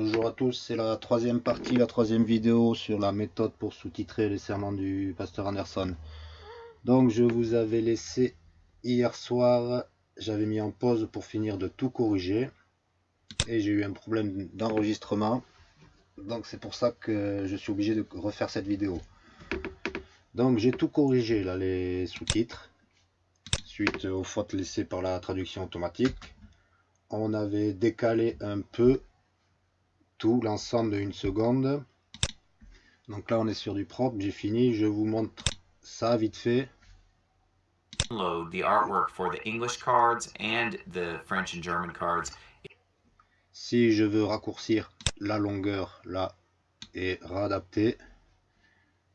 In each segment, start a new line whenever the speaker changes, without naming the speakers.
Bonjour à tous, c'est la troisième partie, la troisième vidéo sur la méthode pour sous-titrer les sermons du pasteur Anderson. Donc je vous avais laissé hier soir, j'avais mis en pause pour finir de tout corriger. Et j'ai eu un problème d'enregistrement. Donc c'est pour ça que je suis obligé de refaire cette vidéo. Donc j'ai tout corrigé là, les sous-titres. Suite aux fautes laissées par la traduction automatique. On avait décalé un peu tout l'ensemble de une seconde. Donc là on est sur du propre, j'ai fini, je vous montre ça vite fait.
the artwork for the English cards and the French and German cards.
Si je veux raccourcir la longueur là et réadapter,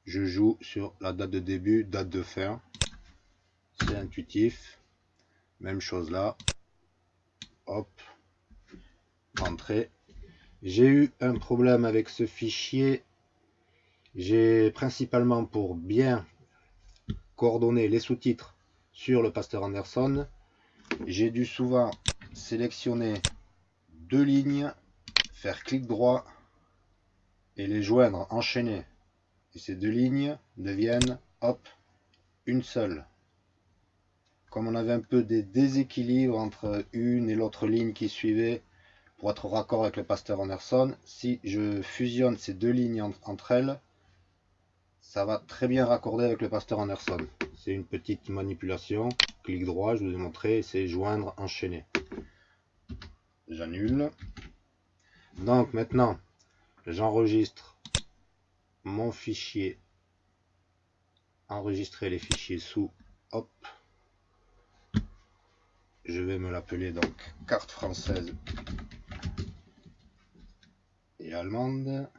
je joue sur la date de début, date de fin. C'est intuitif. Même chose là. Hop. Entrée. J'ai eu un problème avec ce fichier. J'ai principalement pour bien coordonner les sous-titres sur le Pasteur Anderson. J'ai dû souvent sélectionner deux lignes, faire clic droit et les joindre, enchaîner. Et ces deux lignes deviennent, hop, une seule. Comme on avait un peu des déséquilibres entre une et l'autre ligne qui suivait, pour être raccord avec le pasteur Anderson, si je fusionne ces deux lignes entre elles, ça va très bien raccorder avec le pasteur Anderson. C'est une petite manipulation. Clic droit, je vous ai montré, c'est joindre, enchaîner. J'annule. Donc maintenant, j'enregistre mon fichier. Enregistrer les fichiers sous. Hop. Je vais me l'appeler donc carte française allemande.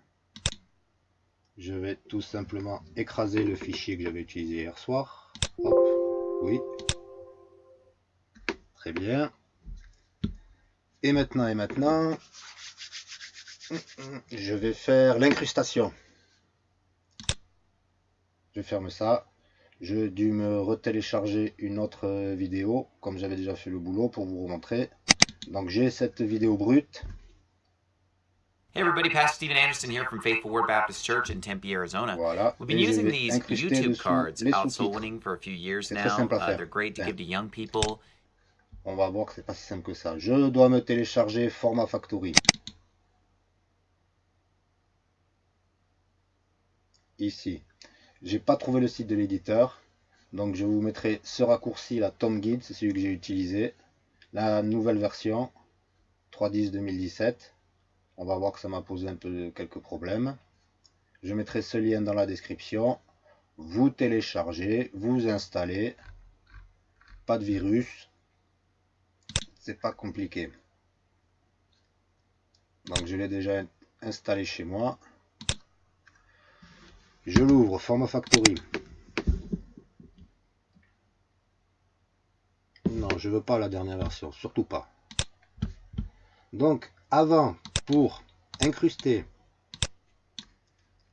Je vais tout simplement écraser le fichier que j'avais utilisé hier soir. oui. Très bien. Et maintenant, et maintenant, je vais faire l'incrustation. Je ferme ça. Je dû me retélécharger une autre vidéo, comme j'avais déjà fait le boulot pour vous remontrer. Donc j'ai cette vidéo brute
Hey everybody, Pastor Stephen Anderson here from Faithful Word Baptist Church in Tempe, Arizona.
Voilà.
We've been using these YouTube cards out soul winning for a few years now. Uh, they're great to give to young people.
On va voir que c'est pas si simple que ça. Je dois me télécharger Format Factory. Ici. J'ai pas trouvé le site de l'éditeur. Donc je vous mettrai ce raccourci, la Tom Guide, c'est celui que j'ai utilisé. La nouvelle version 3.10 2017 on va voir que ça m'a posé un peu quelques problèmes. Je mettrai ce lien dans la description. Vous téléchargez, vous installez. Pas de virus. C'est pas compliqué. Donc je l'ai déjà installé chez moi. Je l'ouvre, Format Factory. Non, je veux pas la dernière version, surtout pas. Donc, avant pour incruster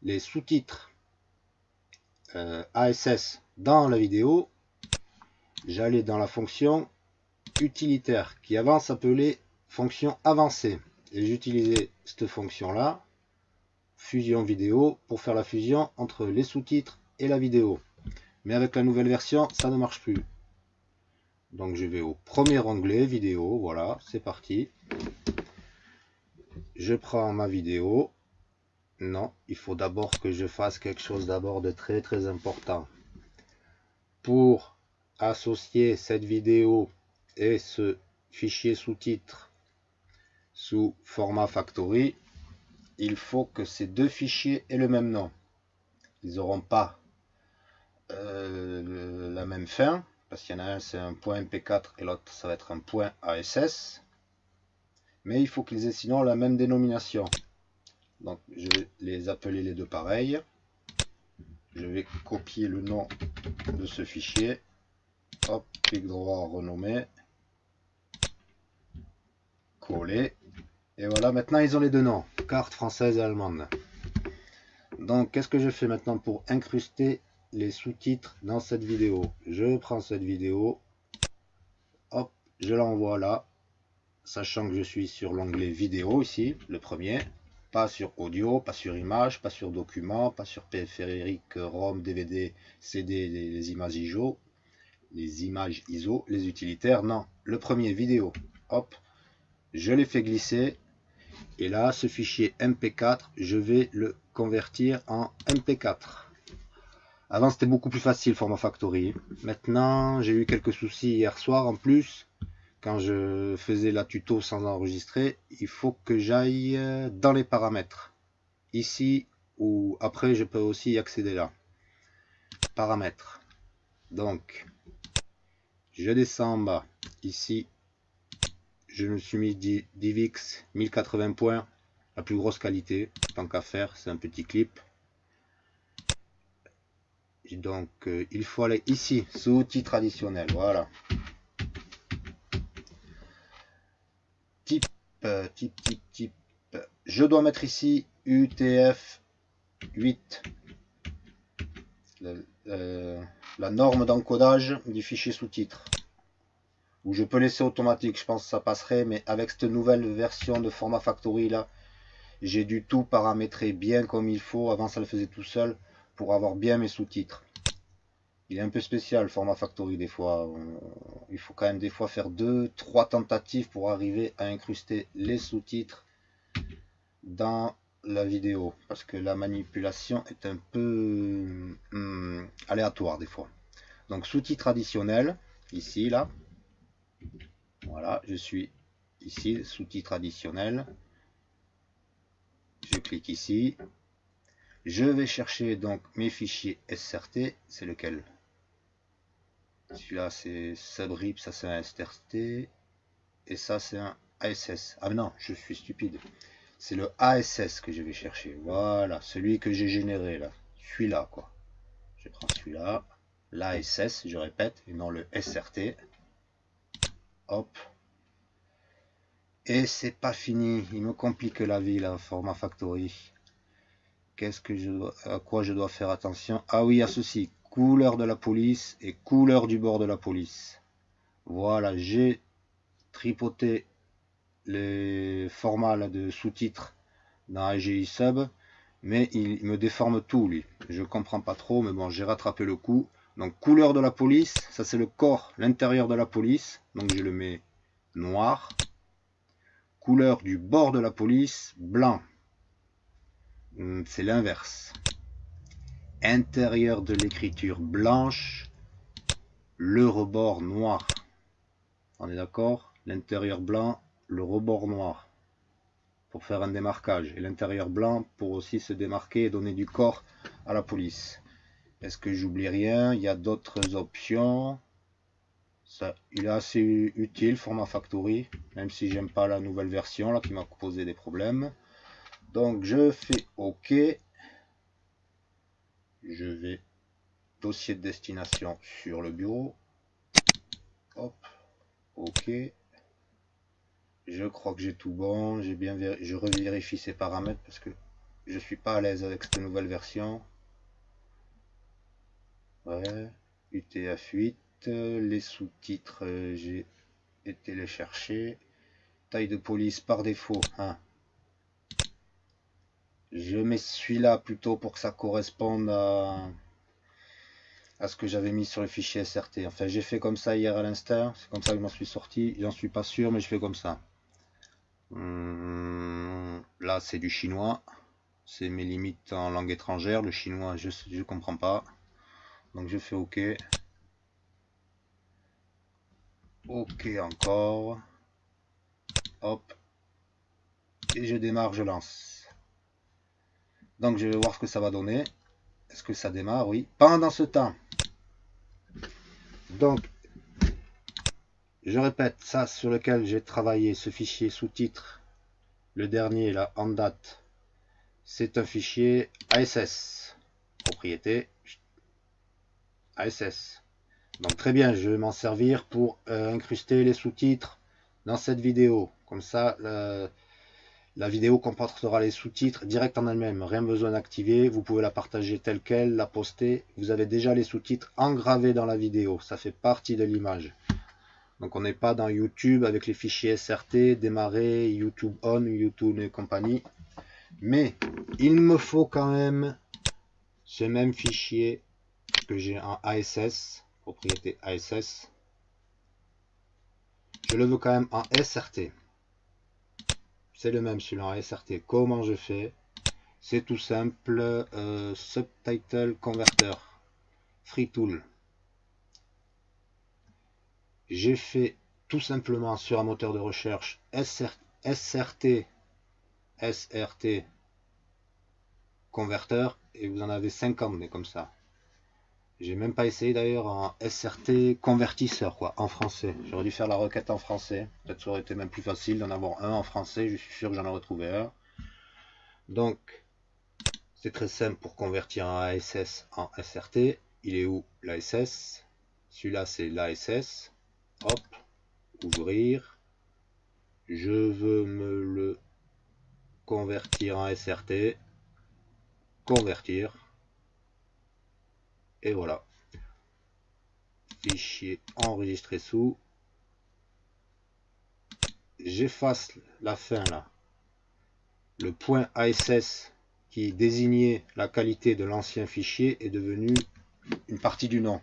les sous-titres euh, ASS dans la vidéo, j'allais dans la fonction utilitaire qui avant s'appelait fonction avancée. Et j'utilisais cette fonction là, fusion vidéo, pour faire la fusion entre les sous-titres et la vidéo. Mais avec la nouvelle version, ça ne marche plus. Donc je vais au premier onglet vidéo, voilà, c'est parti je prends ma vidéo. Non, il faut d'abord que je fasse quelque chose d'abord de très très important. Pour associer cette vidéo et ce fichier sous-titre sous format factory, il faut que ces deux fichiers aient le même nom. Ils n'auront pas euh, la même fin, parce qu'il y en a un c'est un point MP4 et l'autre ça va être un point ASS mais il faut qu'ils aient sinon la même dénomination. Donc je vais les appeler les deux pareils. Je vais copier le nom de ce fichier. Hop, clic droit, renommer. Coller. Et voilà, maintenant ils ont les deux noms. Carte française et allemande. Donc qu'est-ce que je fais maintenant pour incruster les sous-titres dans cette vidéo? Je prends cette vidéo. Hop, je l'envoie là sachant que je suis sur l'onglet vidéo ici, le premier. pas sur audio, pas sur image, pas sur document, pas sur périphérique, ROM, DVD, CD, les, images ISO, les images ISO, les utilitaires, non. Le premier vidéo, hop, je l'ai fait glisser. Et là, ce fichier MP4, je vais le convertir en MP4. Avant, c'était beaucoup plus facile, format factory. Maintenant, j'ai eu quelques soucis hier soir en plus quand je faisais la tuto sans enregistrer, il faut que j'aille euh, dans les paramètres. Ici, ou après, je peux aussi y accéder là. Paramètres. Donc, je descends en bas. Ici, je me suis mis DivX 1080 points, la plus grosse qualité. Tant qu'à faire, c'est un petit clip. donc, euh, il faut aller ici, sous outil traditionnel. Voilà. Type, Je dois mettre ici UTF 8. Euh, la, norme d'encodage du fichier sous-titre. Ou je peux laisser automatique, je pense que ça passerait, mais avec cette nouvelle version de format factory là, j'ai du tout paramétrer bien comme il faut. Avant ça le faisait tout seul pour avoir bien mes sous-titres. Il est un peu spécial le format factory des fois. Il faut quand même des fois faire deux, trois tentatives pour arriver à incruster les sous-titres dans la vidéo. Parce que la manipulation est un peu hum, aléatoire des fois. Donc sous-titres additionnels, ici, là. Voilà, je suis ici, sous-titres additionnels. Je clique ici. Je vais chercher donc mes fichiers SRT, c'est lequel? Celui-là, c'est subrip, ça c'est un STRT. Et ça, c'est un ASS. Ah non, je suis stupide. C'est le ASS que je vais chercher. Voilà, celui que j'ai généré là. Celui-là, quoi. Je prends celui-là. L'ASS, je répète, et non le SRT. Hop. Et c'est pas fini. Il me complique la vie, là, format factory. Qu'est-ce que je dois, à quoi je dois faire attention? Ah oui, à ceci couleur de la police et couleur du bord de la police. Voilà, j'ai tripoté les formats de sous-titres dans AGI Sub, mais il me déforme tout lui. Je comprends pas trop, mais bon, j'ai rattrapé le coup. Donc couleur de la police, ça c'est le corps, l'intérieur de la police, donc je le mets noir. Couleur du bord de la police, blanc. Hmm, c'est l'inverse intérieur de l'écriture blanche, le rebord noir. On est d'accord? L'intérieur blanc, le rebord noir. Pour faire un démarquage. Et l'intérieur blanc pour aussi se démarquer et donner du corps à la police. Est-ce que j'oublie rien? Il y a d'autres options. Ça, il est assez utile, format factory. Même si j'aime pas la nouvelle version là qui m'a posé des problèmes. Donc je fais OK je vais dossier de destination sur le bureau. Hop ok. Je crois que j'ai tout bon. J'ai bien je revérifie ces paramètres parce que je suis pas à l'aise avec cette nouvelle version. Ouais UTF-8 les sous-titres j'ai été les chercher. Taille de police par défaut hein. Je mets celui-là plutôt pour que ça corresponde à, à ce que j'avais mis sur le fichier SRT. Enfin, j'ai fait comme ça hier à l'instant. C'est comme ça que je m'en suis sorti. J'en suis pas sûr, mais je fais comme ça. Hum, là, c'est du chinois. C'est mes limites en langue étrangère. Le chinois, je ne comprends pas. Donc, je fais OK. OK encore. Hop. Et je démarre, je lance. Donc je vais voir ce que ça va donner. Est-ce que ça démarre? Oui. Pendant ce temps, donc, je répète, ça sur lequel j'ai travaillé, ce fichier sous-titre, le dernier là, en date, c'est un fichier ASS, propriété ASS. Donc très bien, je vais m'en servir pour euh, incruster les sous-titres dans cette vidéo. Comme ça, la vidéo comportera les sous-titres direct en elle-même, rien besoin d'activer, vous pouvez la partager telle qu'elle, la poster, vous avez déjà les sous-titres engravés dans la vidéo, ça fait partie de l'image. Donc on n'est pas dans YouTube avec les fichiers SRT, démarrer, YouTube On, YouTube et compagnie. Mais il me faut quand même ce même fichier que j'ai en ASS, propriété ASS. Je le veux quand même en SRT. C'est le même celui en SRT. Comment je fais? C'est tout simple. Euh, subtitle Converter. Free Tool. J'ai fait tout simplement sur un moteur de recherche SRT SRT converteur et vous en avez 50 mais comme ça. J'ai même pas essayé d'ailleurs en SRT convertisseur quoi, en français. J'aurais dû faire la requête en français. Peut-être ça aurait été même plus facile d'en avoir un en français. Je suis sûr que j'en ai retrouvé un. Donc, c'est très simple pour convertir un ASS en SRT. Il est où l'ASS Celui-là c'est l'ASS. Hop, ouvrir. Je veux me le convertir en SRT convertir. Et voilà. Fichier enregistré sous. J'efface la fin là. Le point ASS qui désignait la qualité de l'ancien fichier est devenu une partie du nom.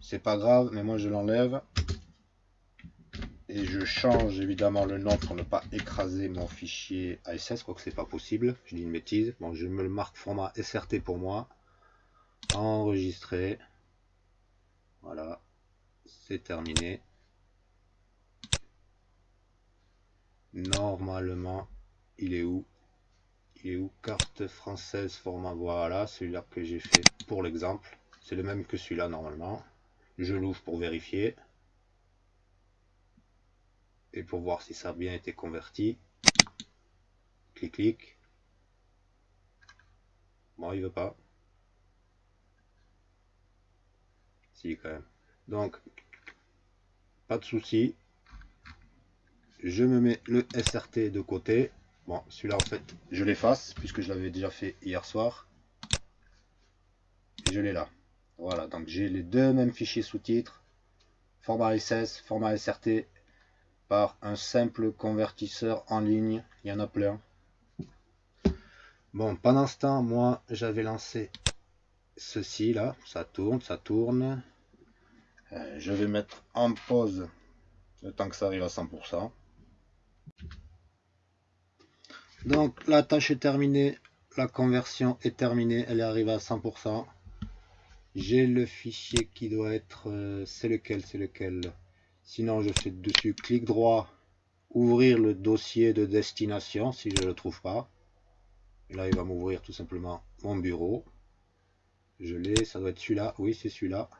C'est pas grave, mais moi je l'enlève et je change évidemment le nom pour ne pas écraser mon fichier ASS, que c'est pas possible, je dis une bêtise. Bon, je me le marque format SRT pour moi. Enregistrer. Voilà, c'est terminé. Normalement, il est où? Il est où? Carte française format, voilà, celui-là que j'ai fait pour l'exemple. C'est le même que celui-là normalement. Je l'ouvre pour vérifier et pour voir si ça a bien été converti. Clic, clic. Bon, il veut pas. Quand même. Donc, pas de souci. Je me mets le SRT de côté. Bon, celui-là, en fait, je l'efface, puisque je l'avais déjà fait hier soir. Je l'ai là. Voilà, donc j'ai les deux mêmes fichiers sous-titres. Format SS, format SRT par un simple convertisseur en ligne. Il y en a plein. Bon, pendant ce temps, moi, j'avais lancé ceci là. Ça tourne, ça tourne. Euh, je vais mettre en pause le temps que ça arrive à 100%. Donc, la tâche est terminée. La conversion est terminée. Elle est arrivée à 100%. J'ai le fichier qui doit être... Euh, c'est lequel C'est lequel? Sinon, je fais dessus clic droit, ouvrir le dossier de destination si je ne le trouve pas. Là, il va m'ouvrir tout simplement mon bureau. Je l'ai, ça doit être celui-là. Oui, c'est celui-là.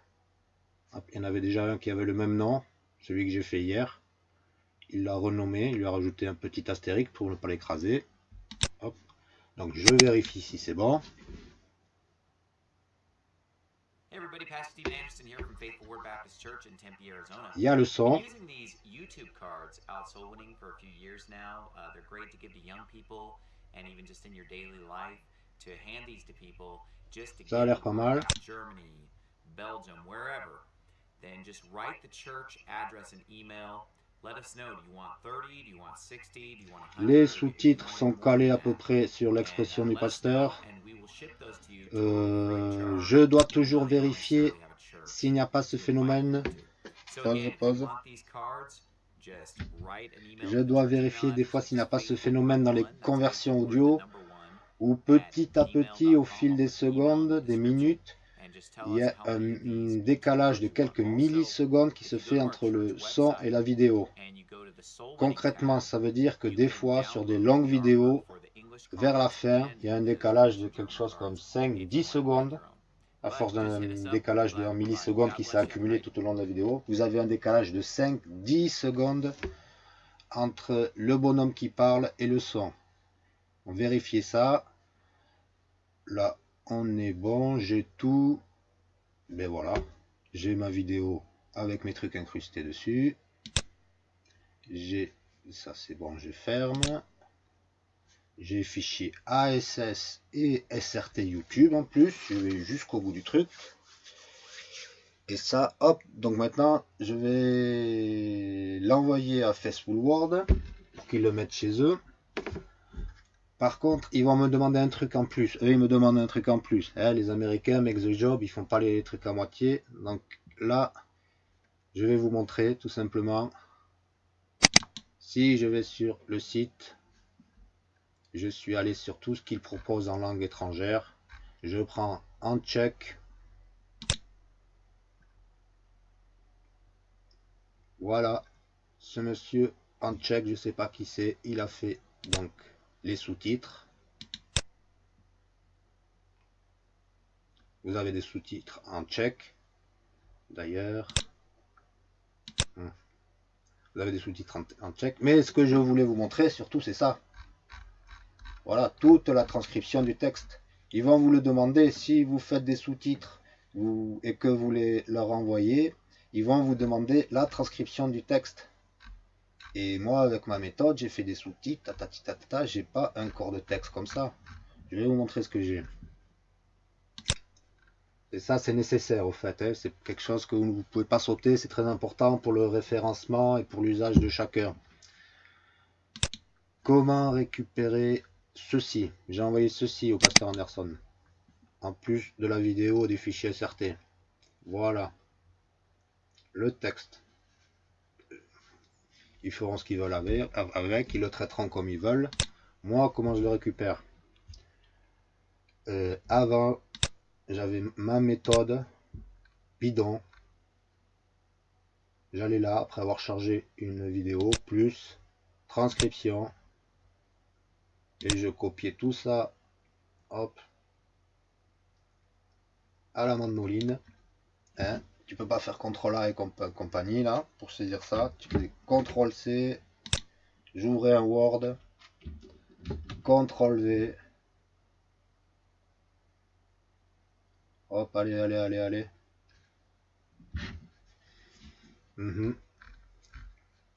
Il y en avait déjà un qui avait le même nom, celui que j'ai fait hier. Il l'a renommé, il lui a rajouté un petit astérique pour ne pas l'écraser. Donc je vérifie si c'est bon. Il y a le son. A. Uh, and Ça a l'air pas mal. Les sous-titres sont calés à peu près sur l'expression du pasteur. Euh, je dois toujours vérifier s'il n'y a pas ce phénomène. Pause, pause. Je dois vérifier des fois s'il n'y a pas ce phénomène dans les conversions audio où petit à petit, au fil des secondes, des minutes, il y a un, décalage de quelques millisecondes qui se fait entre le son et la vidéo. Concrètement, ça veut dire que des fois, sur des longues vidéos, vers la fin, il y a un décalage de quelque chose comme 5-10 secondes, à force d'un décalage de 1 milliseconde qui s'est accumulé tout au long de la vidéo. Vous avez un décalage de 5-10 secondes entre le bonhomme qui parle et le son. On vérifie ça. Là, on est bon, j'ai tout. Mais ben voilà, j'ai ma vidéo avec mes trucs incrustés dessus. J'ai ça c'est bon, je ferme. J'ai fichier ASS et SRT YouTube en plus. Je vais jusqu'au bout du truc. Et ça, hop, donc maintenant, je vais l'envoyer à Facebook World pour qu'ils le mettent chez eux. Par contre, ils vont me demander un truc en plus. Eux, ils me demandent un truc en plus. Eh, les Américains, make the job, ils font pas les trucs à moitié. Donc là, je vais vous montrer tout simplement. Si je vais sur le site, je suis allé sur tout ce qu'ils proposent en langue étrangère. Je prends en tchèque. Voilà, ce monsieur en tchèque, je sais pas qui c'est, il a fait donc les sous-titres. Vous avez des sous-titres en tchèque, d'ailleurs. Hmm. Vous avez des sous-titres en, tchèque. Mais ce que je voulais vous montrer, surtout, c'est ça. Voilà, toute la transcription du texte. Ils vont vous le demander si vous faites des sous-titres et que vous les leur envoyez. Ils vont vous demander la transcription du texte. Et moi, avec ma méthode, j'ai fait des sous-titres, ta j'ai pas un corps de texte comme ça. Je vais vous montrer ce que j'ai. Et ça, c'est nécessaire au fait. Hein. C'est quelque chose que vous ne pouvez pas sauter. C'est très important pour le référencement et pour l'usage de chacun. Comment récupérer ceci? J'ai envoyé ceci au pasteur Anderson. En plus de la vidéo des fichiers SRT. Voilà. Le texte ils feront ce qu'ils veulent avec, ils le traiteront comme ils veulent. Moi, comment je le récupère? Euh, Avant, j'avais ma méthode bidon. J'allais là, après avoir chargé une vidéo, plus transcription. Et je copiais tout ça, hop, à la mandoline. Hein tu peux pas faire CTRL A et compagnie là pour saisir ça. Tu fais CTRL C, j'ouvrais un Word, CTRL V. Hop, allez, allez, allez, allez. Mhm.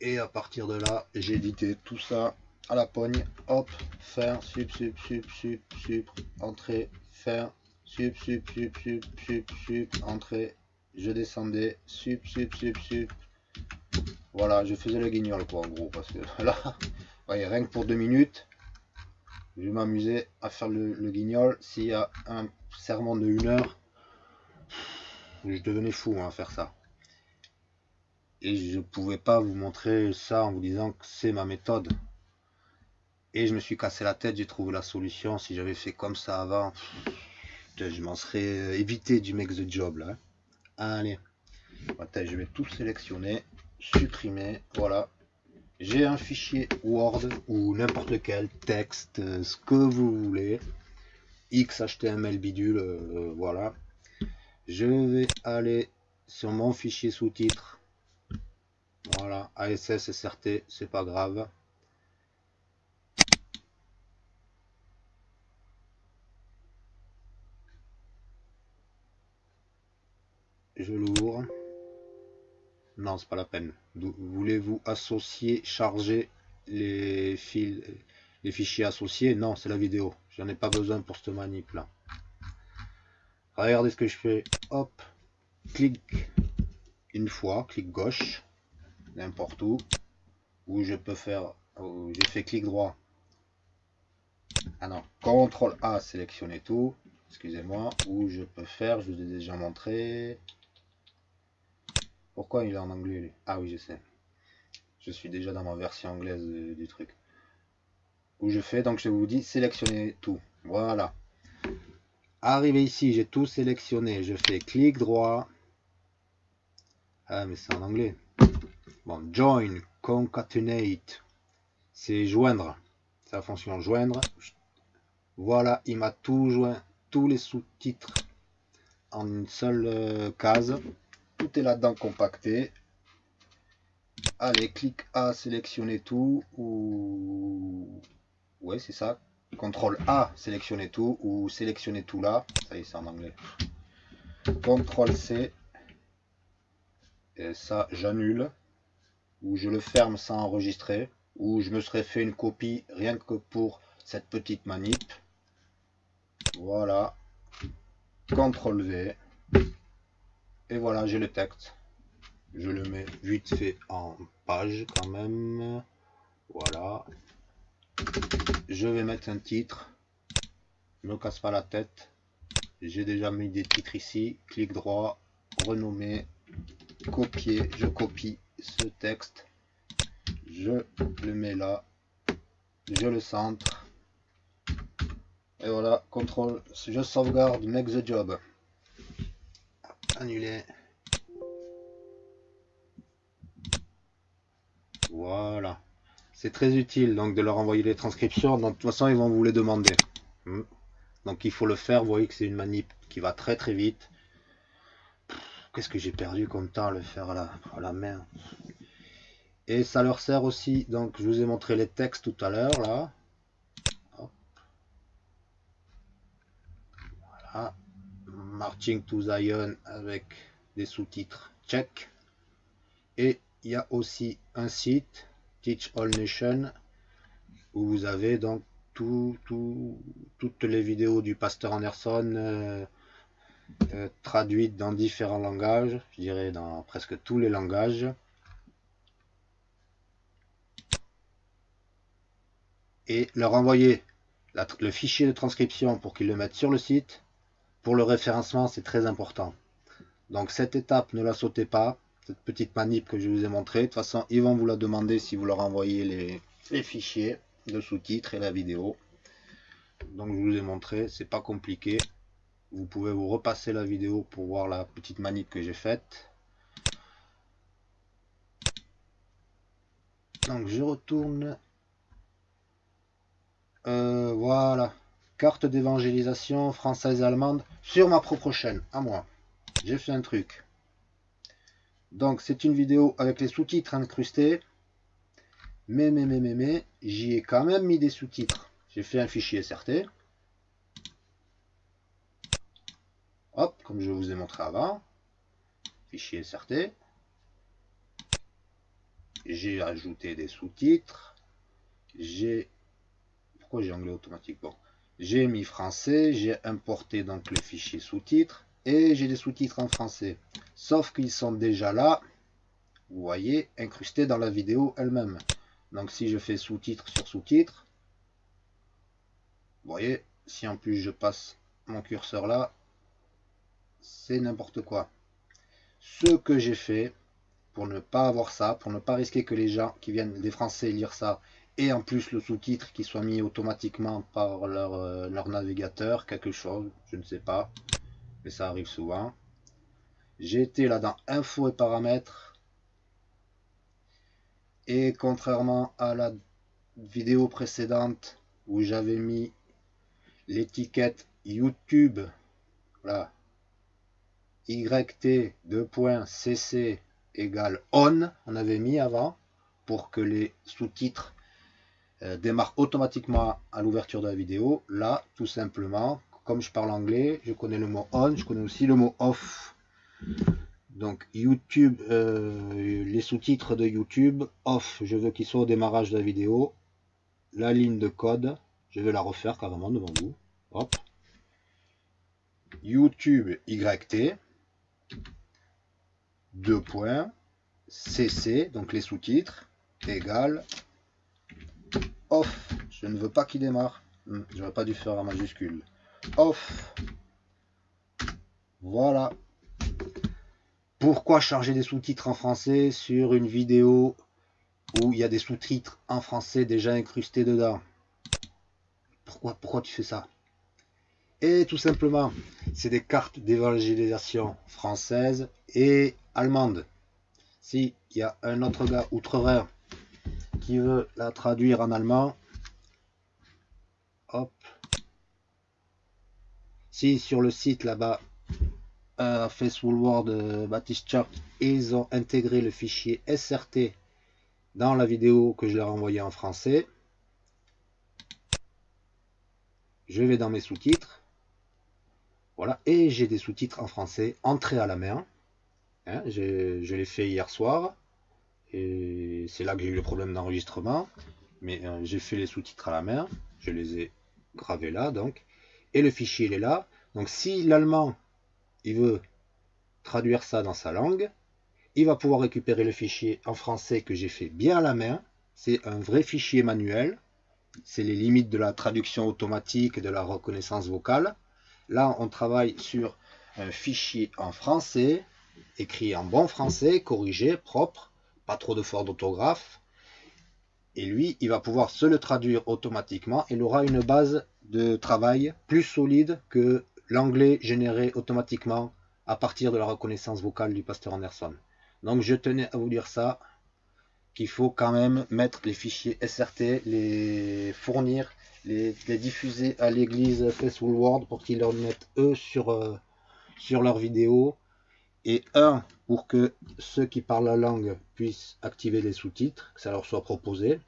Et à partir de là, j'ai édité tout ça à la poigne. Hop, faire, sup, sup, sup, sup, sup, entrée, faire, sup, sup, sup, sup, sup, sup, entrée, je descendais, sup, sup, sup, sup. Voilà, je faisais le guignol, quoi, en gros, parce que là, voyez, rien que pour deux minutes, je vais m'amuser à faire le, guignol. S'il y a un serment de une heure, je devenais fou hein, à faire ça. Et je pouvais pas vous montrer ça en vous disant que c'est ma méthode. Et je me suis cassé la tête, j'ai trouvé la solution. Si j'avais fait comme ça avant, je m'en serais évité du mec the job là. Hein. Allez, je vais tout sélectionner, supprimer, voilà. J'ai un fichier Word ou n'importe lequel, texte, euh, ce que vous voulez. XHTML bidule, euh, voilà. Je vais aller sur mon fichier sous-titres. Voilà, ASS, SRT, c'est pas grave. Je l'ouvre. Non, c'est pas la peine. Voulez-vous associer, charger les, fils, les fichiers associés? Non, c'est la vidéo. J'en ai pas besoin pour cette manip là. Regardez ce que je fais. Hop, clic une fois, clic gauche, n'importe où. Ou je peux faire, j'ai fait clic droit. Ah non, CTRL A, sélectionner tout. Excusez-moi. Ou je peux faire, je vous ai déjà montré. Pourquoi il est en anglais Ah oui, je sais. Je suis déjà dans ma version anglaise du truc. Où je fais, donc je vous dis sélectionner tout. Voilà. Arrivé ici, j'ai tout sélectionné. Je fais clic droit. Ah, mais c'est en anglais. Bon, join, concatenate. C'est joindre. C'est la fonction joindre. Voilà, il m'a tout joint, tous les sous-titres en une seule euh, case tout est là-dedans compacté. Allez, clic A, sélectionner tout, ou... Ouais, c'est ça. CTRL A, sélectionner tout, ou sélectionner tout là. Ça y est, c'est en anglais. CTRL C. Et ça, j'annule. Ou je le ferme sans enregistrer. Ou je me serais fait une copie rien que pour cette petite manip. Voilà. CTRL V. Et voilà, j'ai le texte. Je le mets vite fait en page quand même. Voilà. je vais mettre un titre. Ne me casse pas la tête. J'ai déjà mis des titres ici. Clic droit, renommer, copier. Je copie ce texte. Je le mets là. Je le centre. Et voilà, contrôle, je sauvegarde, make the job. Annuler. Voilà. C'est très utile donc de leur envoyer les transcriptions. de toute façon, ils vont vous les demander. Hmm. Donc il faut le faire. Vous voyez que c'est une manip qui va très très vite. Qu'est-ce que j'ai perdu comme temps à le faire à la, à la main? Et ça leur sert aussi. Donc je vous ai montré les textes tout à l'heure là. Voilà. Marching to Zion avec des sous-titres check. Et il y a aussi un site Teach All Nation, où vous avez donc tout, toutes les vidéos du pasteur Anderson euh, euh, traduites dans différents langages, je dirais dans presque tous les langages. Et leur envoyer le fichier de transcription pour qu'ils le mettent sur le site. Pour le référencement, c'est très important. Donc cette étape, ne la sautez pas cette petite manip que je vous ai montré. De toute façon, ils vont vous la demander si vous leur envoyez les, fichiers de sous-titres et la vidéo. Donc je vous ai montré, c'est pas compliqué. Vous pouvez vous repasser la vidéo pour voir la petite manip que j'ai faite. Donc je retourne. Euh, voilà. Carte d'évangélisation française et allemande sur ma propre chaîne, à moi. J'ai fait un truc. Donc c'est une vidéo avec les sous-titres incrustés. Mais, mais, mais, mais, mais, j'y ai quand même mis des sous-titres. J'ai fait un fichier SRT. Hop, comme je vous ai montré avant. Fichier SRT. J'ai ajouté des sous-titres. J'ai... Pourquoi j'ai anglais automatique? Bon. J'ai mis français. J'ai importé donc le fichier sous-titres et j'ai des sous-titres en français. Sauf qu'ils sont déjà là, vous voyez, incrustés dans la vidéo elle-même. Donc si je fais sous-titres sur sous-titres, vous voyez, si en plus je passe mon curseur là, c'est n'importe quoi. Ce que j'ai fait, pour ne pas avoir ça, pour ne pas risquer que les gens qui viennent des Français lire ça, et en plus le sous-titre qui soit mis automatiquement par leur, euh, leur navigateur, quelque chose, je ne sais pas, mais ça arrive souvent. J'ai été là dans info et paramètres. Et contrairement à la vidéo précédente où j'avais mis l'étiquette YouTube, là, YT 2.cc égale on, on avait mis avant pour que les sous-titres euh, démarrent automatiquement à l'ouverture de la vidéo. Là, tout simplement, comme je parle anglais, je connais le mot on, je connais aussi le mot off. Donc YouTube, euh, les sous-titres de YouTube, off, je veux qu'ils soient au démarrage de la vidéo. La ligne de code, je vais la refaire carrément devant vous. Hop. YouTube YT, deux points, CC, donc les sous-titres, égale off. Je ne veux pas qu'il démarre. Hmm, j'aurais pas dû faire en majuscule off. Voilà. Pourquoi charger des sous-titres en français sur une vidéo où il y a des sous-titres en français déjà incrustés dedans? Pourquoi, pourquoi tu fais ça? Et tout simplement, c'est des cartes d'évangélisation française et allemande. Si il y a un autre gars outre-Rhin qui veut la traduire en allemand, hop, si sur le site là-bas, euh, Faithful World euh, Baptist Church, ils ont intégré le fichier SRT dans la vidéo que je leur ai envoyée en français. Je vais dans mes sous-titres. Voilà, et j'ai des sous-titres en français entrés à la main. Hein, je l'ai fait hier soir. C'est là que j'ai eu le problème d'enregistrement. Mais euh, j'ai fait les sous-titres à la main. Je les ai gravés là, donc et le fichier il est là. Donc si l'allemand il veut traduire ça dans sa langue, il va pouvoir récupérer le fichier en français que j'ai fait bien à la main. C'est un vrai fichier manuel. c'est les limites de la traduction automatique et de la reconnaissance vocale. Là, on travaille sur un fichier en français, écrit en bon français, corrigé, propre, pas trop de fautes d'orthographe. Et lui, il va pouvoir se le traduire automatiquement. Il aura une base de travail plus solide que l'anglais généré automatiquement à partir de la reconnaissance vocale du pasteur Anderson. Donc je tenais à vous dire ça, qu'il faut quand même mettre les fichiers SRT, les fournir, les, diffuser à l'église Facebook World pour qu'ils leur mettent eux sur, euh, sur leurs vidéos. Et un, pour que ceux qui parlent la langue puissent activer les sous-titres, que ça leur soit proposé.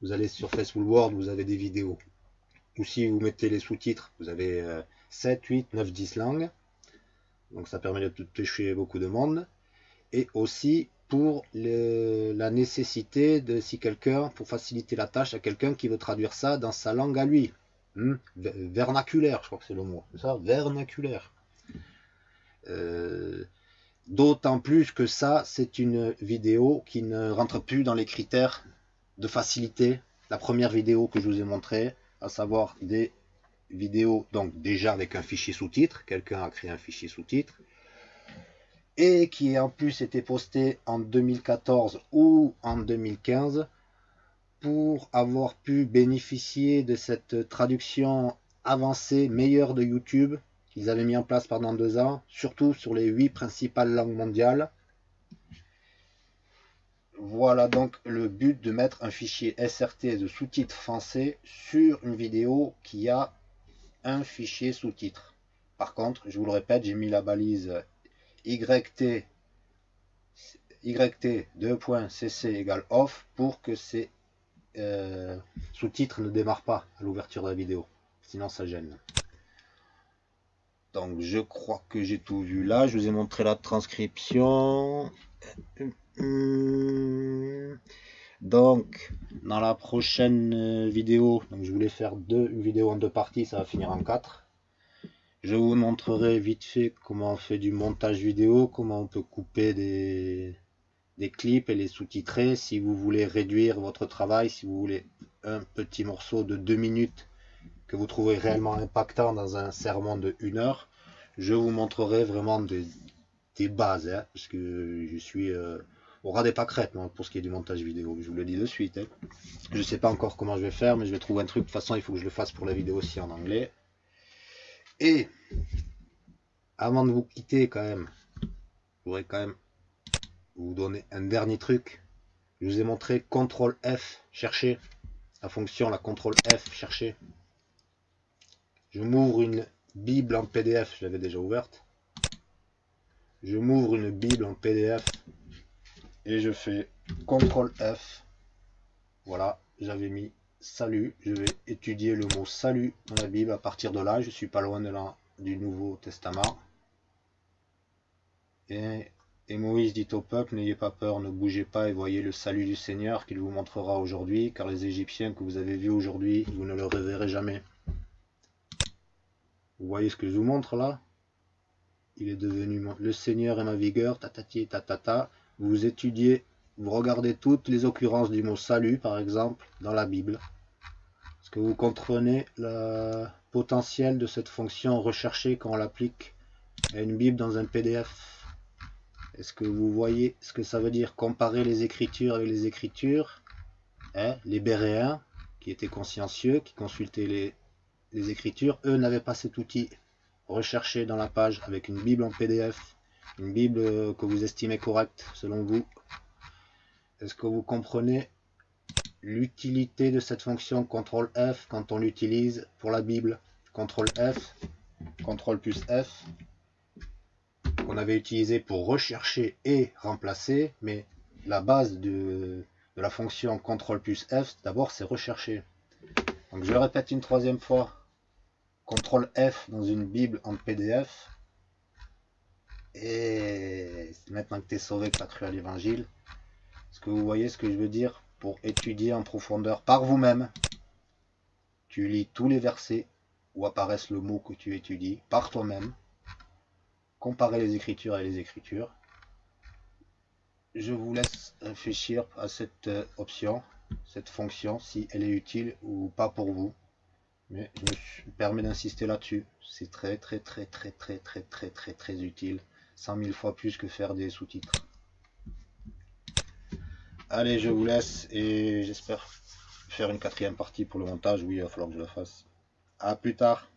Vous allez sur Facebook World, vous avez des vidéos. Ou si vous mettez les sous-titres, vous avez 7, 8, 9, 10 langues. Donc ça permet de toucher beaucoup de monde. Et aussi pour la nécessité de si quelqu'un, pour faciliter la tâche à quelqu'un qui veut traduire ça dans sa langue à lui. Hmm? Vernaculaire, je crois que c'est le mot. ça? Vernaculaire. Euh, d'autant plus que ça, c'est une vidéo qui ne rentre plus dans les critères de facilité. La première vidéo que je vous ai montrée, à savoir des vidéos, donc déjà avec un fichier sous-titre, quelqu'un a créé un fichier sous-titre, et qui en plus été posté en 2014 ou en 2015 pour avoir pu bénéficier de cette traduction avancée meilleure de YouTube qu'ils avaient mis en place pendant deux ans, surtout sur les huit principales langues mondiales. Voilà donc le but de mettre un fichier SRT de sous-titres français sur une vidéo qui a un fichier sous-titres. Par contre, je vous le répète, j'ai mis la balise YT YT 2.cc égale off pour que ces euh, sous-titres ne démarrent pas à l'ouverture de la vidéo. Sinon ça gêne. Donc je crois que j'ai tout vu là. Je vous ai montré la transcription. Donc dans la prochaine vidéo, donc je voulais faire deux, une vidéo en deux parties, ça va finir en quatre. Je vous montrerai vite fait comment on fait du montage vidéo, comment on peut couper des, des clips et les sous-titrer. Si vous voulez réduire votre travail, si vous voulez un petit morceau de deux minutes que vous trouvez réellement impactant dans un sermon de une heure, je vous montrerai vraiment des, bases, hein, parce que je suis euh, au ras des pâquerettes pour ce qui est du montage vidéo, je vous le dis de suite. Hein. Je ne sais pas encore comment je vais faire, mais je vais trouver un truc. De toute façon, il faut que je le fasse pour la vidéo aussi en anglais. Et avant de vous quitter quand même, je voudrais quand même vous donner un dernier truc. Je vous ai montré CTRL F, chercher la fonction, la CTRL F, chercher. Je m'ouvre une Bible en PDF, je l'avais déjà ouverte. Je m'ouvre une Bible en PDF et je fais CTRL F. Voilà, j'avais mis salut. Je vais étudier le mot salut dans la Bible. À partir de là, je suis pas loin de du Nouveau Testament. Et, et Moïse dit au peuple, n'ayez pas peur, ne bougez pas et voyez le salut du Seigneur qu'il vous montrera aujourd'hui, car les Égyptiens que vous avez vus aujourd'hui, vous ne le reverrez jamais. Vous voyez ce que je vous montre là? Il est devenu le Seigneur est ma vigueur, tatati, tatata. Vous étudiez vous regardez toutes les occurrences du mot salut, par exemple, dans la Bible. Est-ce que vous comprenez le potentiel de cette fonction recherchée quand on l'applique à une Bible dans un PDF Est-ce que vous voyez ce que ça veut dire comparer les écritures avec les écritures? Hein? Les Béréens, qui étaient consciencieux, qui consultaient les, les écritures, eux n'avaient pas cet outil recherché dans la page avec une Bible en PDF, une Bible que vous estimez correcte selon vous, est-ce que vous comprenez l'utilité de cette fonction CTRL F quand on l'utilise pour la Bible? CTRL F, CTRL plus F, qu'on avait utilisé pour rechercher et remplacer, mais la base de, la fonction CTRL plus F, d'abord c'est rechercher. Donc je le répète une troisième fois, CTRL F dans une Bible en PDF, et maintenant que tu es sauvé, que tu as cru à l'évangile, est-ce que vous voyez ce que je veux dire Pour étudier en profondeur par vous-même, tu lis tous les versets où apparaissent le mot que tu étudies par toi-même. Comparer les écritures et les écritures. Je vous laisse réfléchir à cette euh, option. cette fonction, si elle est utile ou pas pour vous. Mais je me permets d'insister là-dessus. C'est très très très très très très très très très utile. 100 000 fois plus que faire des sous-titres. Allez, je vous laisse et j'espère faire une quatrième partie pour le montage. Oui, il va falloir que je la fasse. A plus tard.